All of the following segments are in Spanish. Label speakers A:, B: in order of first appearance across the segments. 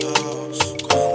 A: Cuando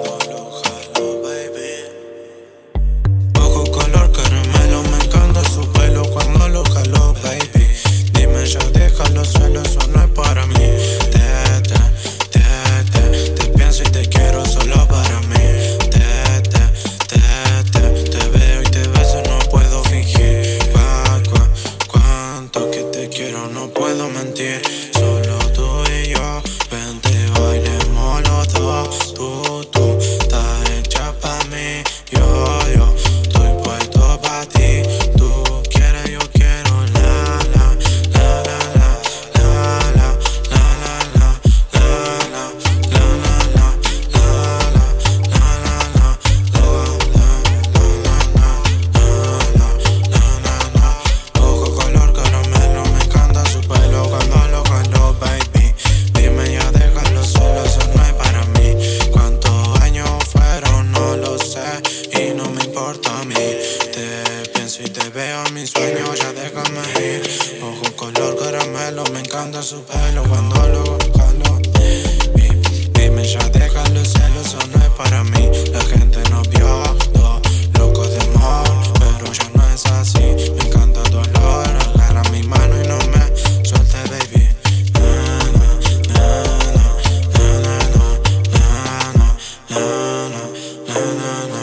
A: Si te veo en mis sueños, ya déjame ir. Ojo color caramelo, me encanta su pelo cuando lo buscando. Dime, ya deja los celos, eso no es para mí. La gente nos vio, loco de amor, pero ya no es así. Me encanta tu olor, agarra mi mano y no me suelte, baby. na, na, na, na, na,